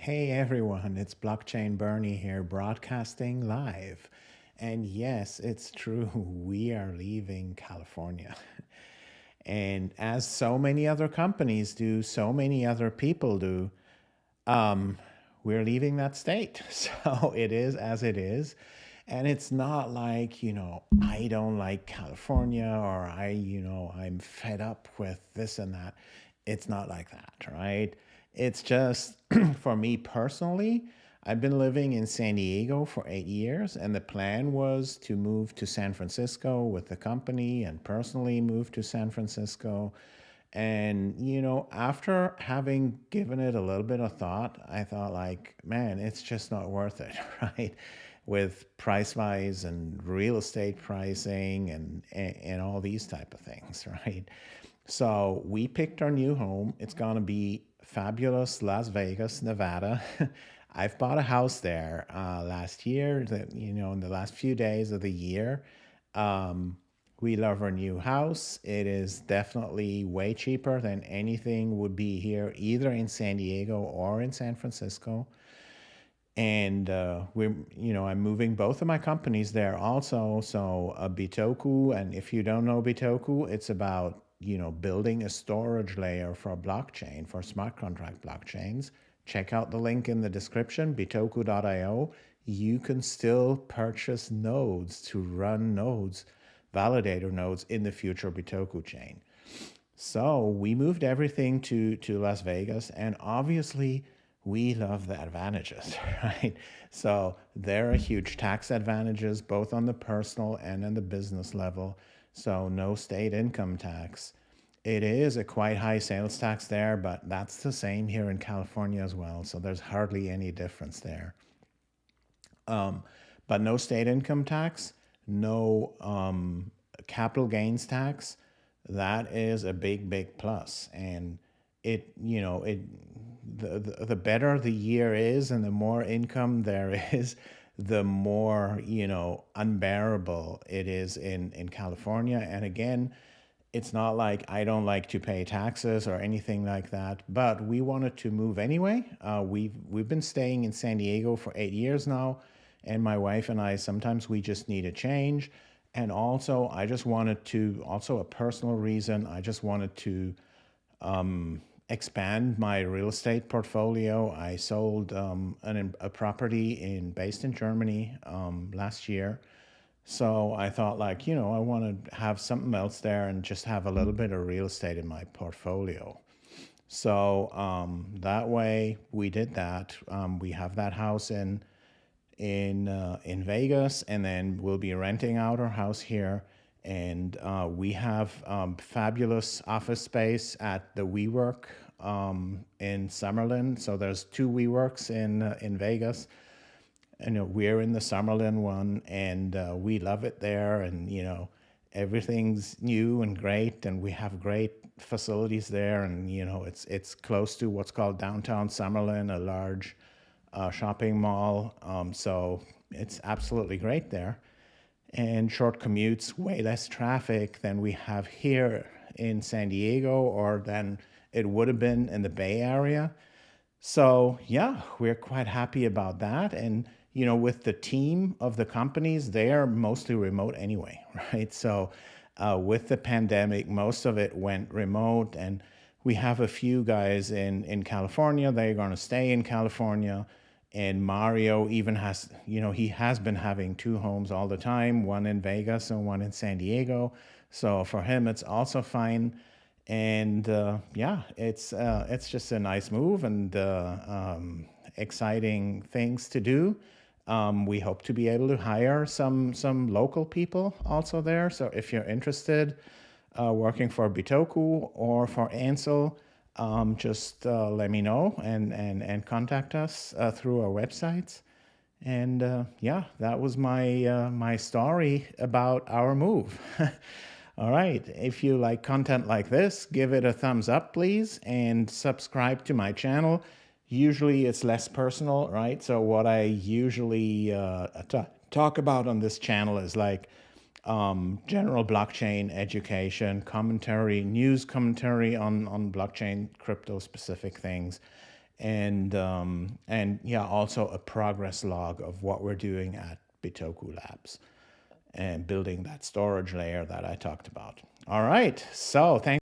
Hey everyone, it's Blockchain Bernie here, broadcasting live. And yes, it's true, we are leaving California. And as so many other companies do, so many other people do, um, we're leaving that state. So it is as it is. And it's not like, you know, I don't like California or I, you know, I'm fed up with this and that. It's not like that, right? It's just for me personally, I've been living in San Diego for eight years, and the plan was to move to San Francisco with the company and personally move to San Francisco. And, you know, after having given it a little bit of thought, I thought, like, man, it's just not worth it, right? With price wise and real estate pricing and, and, and all these type of things, right? So we picked our new home. It's going to be fabulous Las Vegas, Nevada. I've bought a house there uh, last year, that, you know, in the last few days of the year. Um, we love our new house. It is definitely way cheaper than anything would be here, either in San Diego or in San Francisco. And uh, we're, you know, I'm moving both of my companies there also. So uh, Bitoku, and if you don't know Bitoku, it's about you know, building a storage layer for a blockchain, for smart contract blockchains, check out the link in the description, bitoku.io. You can still purchase nodes to run nodes, validator nodes in the future Bitoku chain. So we moved everything to, to Las Vegas and obviously we love the advantages, right? So there are huge tax advantages, both on the personal and on the business level. So no state income tax. It is a quite high sales tax there, but that's the same here in California as well. So there's hardly any difference there. Um, but no state income tax, no um, capital gains tax. That is a big, big plus. And it, you know, it the, the, the better the year is and the more income there is, the more, you know, unbearable it is in, in California. And again, it's not like I don't like to pay taxes or anything like that, but we wanted to move anyway. Uh, we've, we've been staying in San Diego for eight years now, and my wife and I, sometimes we just need a change. And also, I just wanted to, also a personal reason, I just wanted to um, expand my real estate portfolio. I sold um, an, a property in based in Germany um, last year. So I thought like, you know, I want to have something else there and just have a little bit of real estate in my portfolio. So um, that way we did that. Um, we have that house in in uh, in Vegas, and then we'll be renting out our house here and uh, we have um, fabulous office space at the WeWork um, in Summerlin. So there's two WeWorks in uh, in Vegas, and you know, we're in the Summerlin one, and uh, we love it there. And you know, everything's new and great, and we have great facilities there. And you know, it's it's close to what's called downtown Summerlin, a large uh, shopping mall. Um, so it's absolutely great there and short commutes, way less traffic than we have here in San Diego or than it would have been in the Bay Area. So yeah, we're quite happy about that. And you know, with the team of the companies, they are mostly remote anyway, right? So uh, with the pandemic, most of it went remote and we have a few guys in, in California. They're going to stay in California. And Mario even has, you know, he has been having two homes all the time, one in Vegas and one in San Diego. So for him, it's also fine. And uh, yeah, it's uh, it's just a nice move and uh, um, exciting things to do. Um, we hope to be able to hire some some local people also there. So if you're interested, uh, working for Bitoku or for Ansel, um, just uh, let me know and, and, and contact us uh, through our websites. And uh, yeah, that was my, uh, my story about our move. All right, if you like content like this, give it a thumbs up, please, and subscribe to my channel. Usually it's less personal, right? So what I usually uh, talk about on this channel is like um, general blockchain education, commentary, news commentary on, on blockchain, crypto specific things. and um, and yeah, also a progress log of what we're doing at Bitoku Labs and building that storage layer that I talked about. All right, so thanks.